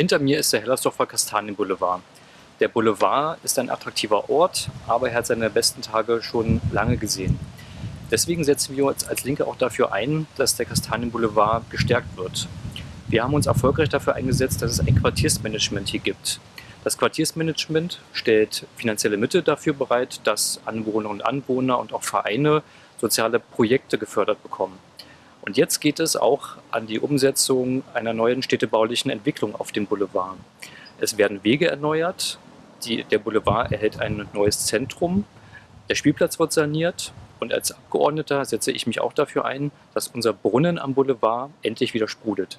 Hinter mir ist der Hellersdorfer Kastanienboulevard. Der Boulevard ist ein attraktiver Ort, aber er hat seine besten Tage schon lange gesehen. Deswegen setzen wir uns als Linke auch dafür ein, dass der Kastanienboulevard gestärkt wird. Wir haben uns erfolgreich dafür eingesetzt, dass es ein Quartiersmanagement hier gibt. Das Quartiersmanagement stellt finanzielle Mittel dafür bereit, dass Anwohnerinnen und Anwohner und auch Vereine soziale Projekte gefördert bekommen. Und jetzt geht es auch an die Umsetzung einer neuen städtebaulichen Entwicklung auf dem Boulevard. Es werden Wege erneuert, die, der Boulevard erhält ein neues Zentrum, der Spielplatz wird saniert und als Abgeordneter setze ich mich auch dafür ein, dass unser Brunnen am Boulevard endlich wieder sprudelt.